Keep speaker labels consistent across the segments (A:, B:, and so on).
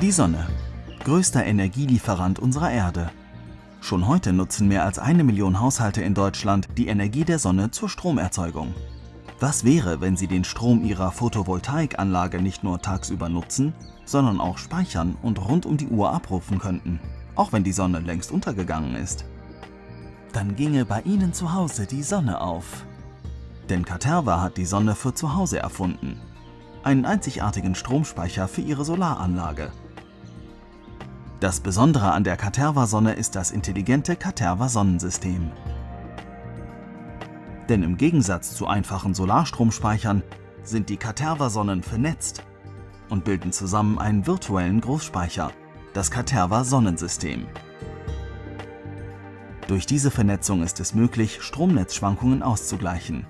A: Die Sonne, größter Energielieferant unserer Erde. Schon heute nutzen mehr als eine Million Haushalte in Deutschland die Energie der Sonne zur Stromerzeugung. Was wäre, wenn Sie den Strom Ihrer Photovoltaikanlage nicht nur tagsüber nutzen, sondern auch speichern und rund um die Uhr abrufen könnten, auch wenn die Sonne längst untergegangen ist? Dann ginge bei Ihnen zu Hause die Sonne auf. Denn Caterva hat die Sonne für zu Hause erfunden. Einen einzigartigen Stromspeicher für Ihre Solaranlage. Das Besondere an der Caterva-Sonne ist das intelligente Caterva-Sonnensystem. Denn im Gegensatz zu einfachen Solarstromspeichern sind die Caterva-Sonnen vernetzt und bilden zusammen einen virtuellen Großspeicher, das Caterva-Sonnensystem. Durch diese Vernetzung ist es möglich, Stromnetzschwankungen auszugleichen.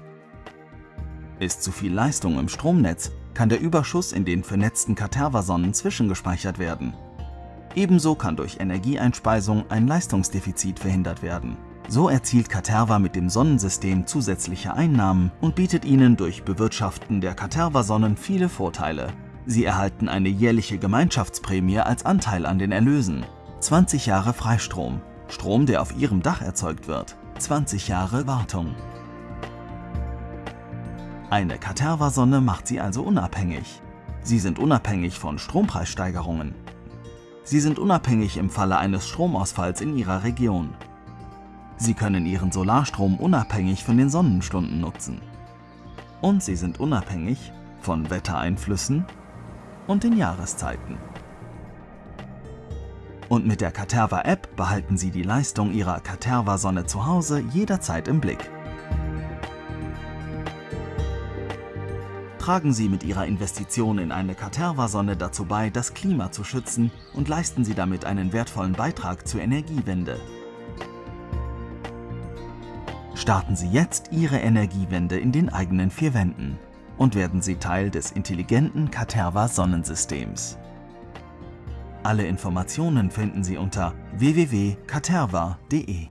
A: Ist zu viel Leistung im Stromnetz, kann der Überschuss in den vernetzten Caterva-Sonnen zwischengespeichert werden. Ebenso kann durch Energieeinspeisung ein Leistungsdefizit verhindert werden. So erzielt Caterva mit dem Sonnensystem zusätzliche Einnahmen und bietet Ihnen durch Bewirtschaften der Caterva-Sonnen viele Vorteile. Sie erhalten eine jährliche Gemeinschaftsprämie als Anteil an den Erlösen, 20 Jahre Freistrom, Strom, der auf Ihrem Dach erzeugt wird, 20 Jahre Wartung. Eine Caterva-Sonne macht Sie also unabhängig. Sie sind unabhängig von Strompreissteigerungen. Sie sind unabhängig im Falle eines Stromausfalls in Ihrer Region. Sie können Ihren Solarstrom unabhängig von den Sonnenstunden nutzen. Und Sie sind unabhängig von Wettereinflüssen und den Jahreszeiten. Und mit der Caterva-App behalten Sie die Leistung Ihrer Caterva-Sonne zu Hause jederzeit im Blick. Tragen Sie mit Ihrer Investition in eine Caterva-Sonne dazu bei, das Klima zu schützen und leisten Sie damit einen wertvollen Beitrag zur Energiewende. Starten Sie jetzt Ihre Energiewende in den eigenen vier Wänden und werden Sie Teil des intelligenten Caterva-Sonnensystems. Alle Informationen finden Sie unter www.caterva.de.